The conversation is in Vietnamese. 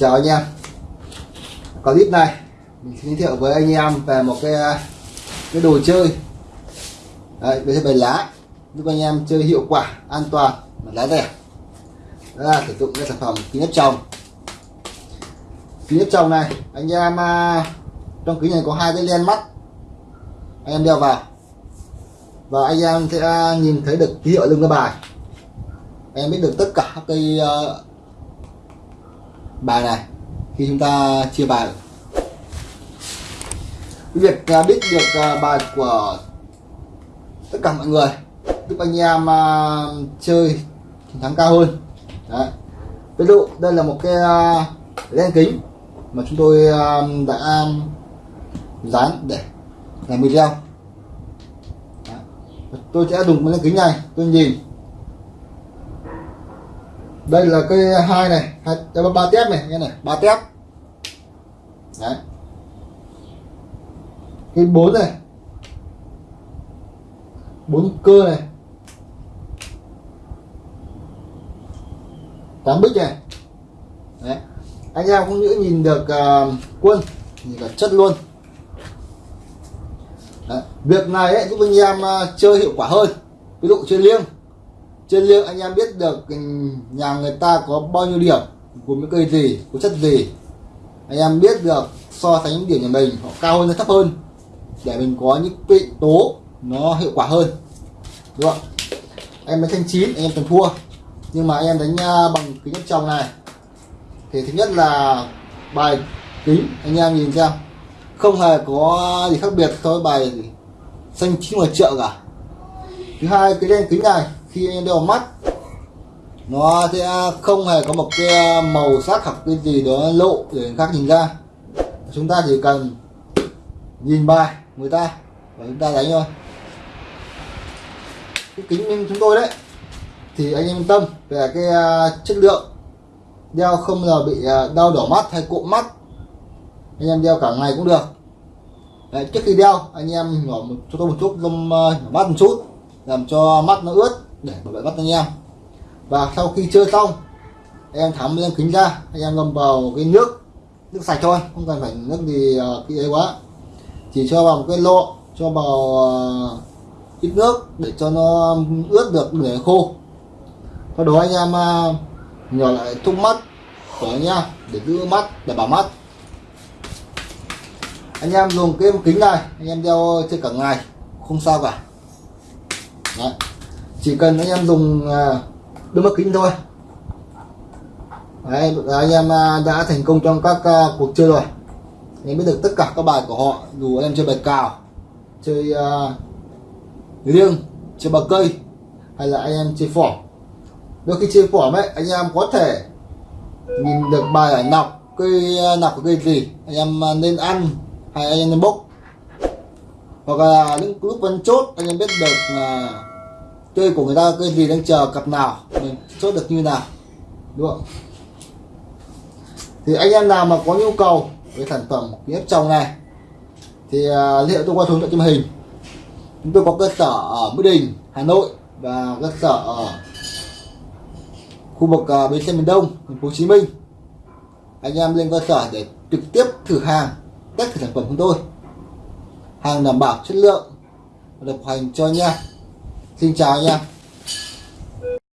chào anh em. Clip này. Mình giới thiệu với anh em về một cái à, cái đồ chơi. Đấy, về bài lá. Giúp anh em chơi hiệu quả an toàn mặt lá rẻ đó là sử dụng cái sản phẩm kính áp tròng. Kính áp tròng này, anh em à, trong kính này có hai cái len mắt. Anh em đeo vào. Và anh em sẽ à, nhìn thấy được ký hiệu lưng cái bài. Anh em biết được tất cả các cái à, bài này khi chúng ta chia bài. Việc biết được bài của tất cả mọi người, giúp anh em chơi chiến thắng cao hơn. Đấy. ví dụ, đây là một cái à, len kính mà chúng tôi à, đã dán để làm video. Đấy. tôi sẽ dùng cái len kính này, tôi nhìn. Đây là cây hai này, hai ba tép này, nghe này, ba tép. Đấy. Cây bốn này. Bốn cơ này. Tám bích này. Đấy. Anh em cũng những nhìn được uh, quân nhìn cả chất luôn. Đấy. việc này ấy, giúp anh em uh, chơi hiệu quả hơn. Ví dụ chơi liêng. Trên liêng anh em biết được ừ, nhà người ta có bao nhiêu điểm của những cây gì có chất gì. Anh em biết được so sánh điểm nhà mình họ cao hơn hay thấp hơn để mình có những vị tố nó hiệu quả hơn. Đúng không em mới thanh chín anh em cần thua nhưng mà em đánh à, bằng kính áp tròng này. Thì thứ nhất là bài kính, anh em nhìn xem. Không hề có gì khác biệt so với bài xanh chín ngoài chợ cả. Thứ hai, cái đen kính này, khi anh đeo mắt, nó sẽ không hề có một cái à, màu sắc hoặc cái gì đó lộ để người khác nhìn ra. Chúng ta chỉ cần nhìn bài người ta và chúng ta đánh thôi. Cái kính chúng tôi đấy thì anh em yên tâm về cái à, chất lượng đeo không giờ bị à, đau đỏ mắt hay cụm mắt. Anh em đeo cả ngày cũng được. Đấy, trước khi đeo anh em nhỏ một cho tôi một chút lông à, nhỏ mắt một chút làm cho mắt nó ướt để bảo vệ mắt anh em. Và sau khi chơi xong em tháo lên kính ra anh em ngâm vào cái nước nước sạch thôi không cần phải nước gì uh, ấy quá. Chỉ cho vào một cái lọ cho vào uh, ít nước để cho nó ướt được để khô sau đó anh em ờ, nhỏ lại thúc mắt của anh để giữ mắt để bảo mắt. Anh em dùng cái kính này anh em đeo chơi cả ngày không sao cả. Đấy. Chỉ cần anh em dùng ờ, đôi mắt kính thôi. Đấy, anh em ờ, đã thành công trong các cuộc chơi rồi. Anh em biết được tất cả các bài của họ dù anh em chơi bài cào chơi uh, liêng chơi bờ cây hay là anh em chơi phỏng đôi khi chơi phỏng ấy anh em có thể nhìn được bài ảnh nọc cây à, nọc của cây gì anh em à, nên ăn hay anh em nên bốc. Hoặc là những lúc vẫn chốt anh em biết được là chơi của người ta cây gì đang chờ cặp nào mình chốt được như nào đúng không? Thì anh em nào mà có nhu cầu với sản phẩm ghép trồng này thì uh, tôi qua số điện thoại hình. Chúng tôi có cơ sở ở Mỹ Đình Hà Nội và cơ sở ở khu vực uh, bến xe miền Đông thành phố Hồ Chí Minh. Anh em lên cơ sở để trực tiếp thử hàng test thử sản phẩm của tôi. Hàng đảm bảo chất lượng được hành cho nha xin chào anh em.